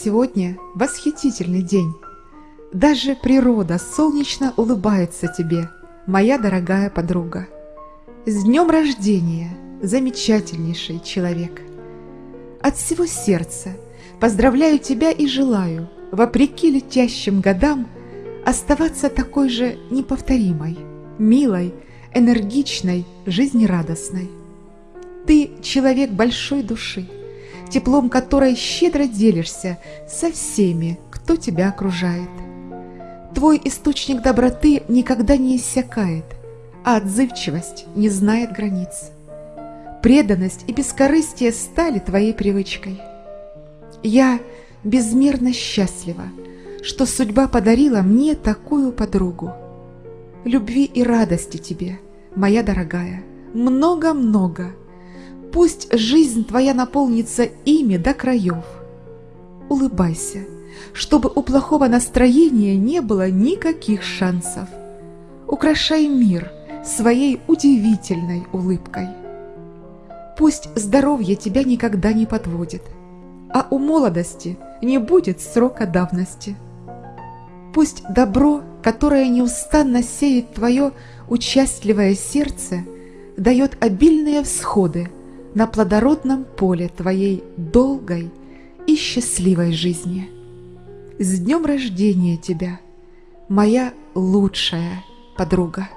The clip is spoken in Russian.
Сегодня восхитительный день. Даже природа солнечно улыбается тебе, моя дорогая подруга. С днем рождения, замечательнейший человек! От всего сердца поздравляю тебя и желаю, вопреки летящим годам, оставаться такой же неповторимой, милой, энергичной, жизнерадостной. Ты человек большой души, теплом которой щедро делишься со всеми, кто тебя окружает. Твой источник доброты никогда не иссякает, а отзывчивость не знает границ. Преданность и бескорыстие стали твоей привычкой. Я безмерно счастлива, что судьба подарила мне такую подругу. Любви и радости тебе, моя дорогая, много-много. Пусть жизнь твоя наполнится ими до краев. Улыбайся, чтобы у плохого настроения не было никаких шансов. Украшай мир своей удивительной улыбкой. Пусть здоровье тебя никогда не подводит, а у молодости не будет срока давности. Пусть добро, которое неустанно сеет твое участливое сердце, дает обильные всходы на плодородном поле твоей долгой и счастливой жизни. С днем рождения тебя, моя лучшая подруга!